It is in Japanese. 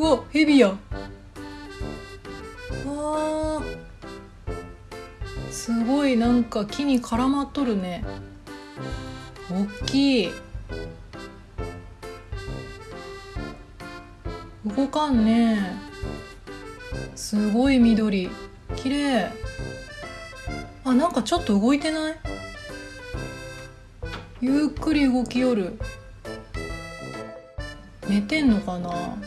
うわヘビや。わあ。すごいなんか木に絡まっとるね。おっきい。動かんね。すごい緑。綺麗。あなんかちょっと動いてない？ゆっくり動きよる。寝てんのかな？